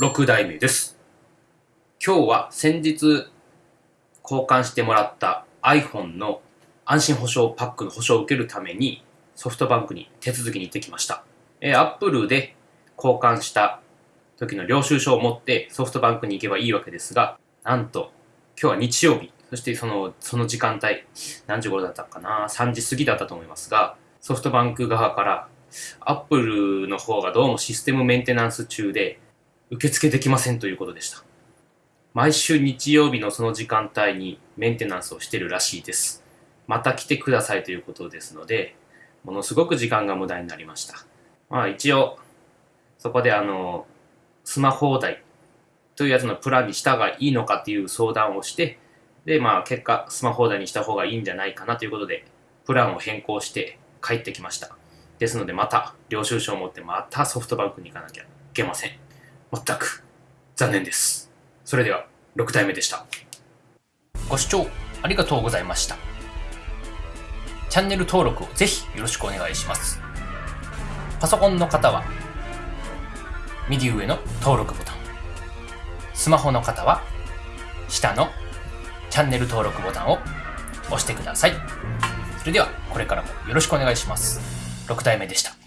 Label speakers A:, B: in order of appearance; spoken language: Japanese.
A: 6代目です。今日は先日交換してもらった iPhone の安心保証パックの保証を受けるためにソフトバンクに手続きに行ってきました。えー、Apple で交換した時の領収書を持ってソフトバンクに行けばいいわけですが、なんと今日は日曜日、そしてそのその時間帯、何時頃だったかな、3時過ぎだったと思いますが、ソフトバンク側からアップルの方がどうもシステムメンテナンス中で受付できませんということでした。毎週日曜日のその時間帯にメンテナンスをしてるらしいです。また来てくださいということですので、ものすごく時間が無駄になりました。まあ一応、そこであの、スマホ代というやつのプランにしたがいいのかっていう相談をして、で、まあ結果、スマホ代にした方がいいんじゃないかなということで、プランを変更して帰ってきました。ですのでまた領収書を持ってまたソフトバンクに行かなきゃいけません。全く残念です。それでは6体目でした。ご視聴ありがとうございました。チャンネル登録をぜひよろしくお願いします。パソコンの方は右上の登録ボタン。スマホの方は下のチャンネル登録ボタンを押してください。それではこれからもよろしくお願いします。6体目でした。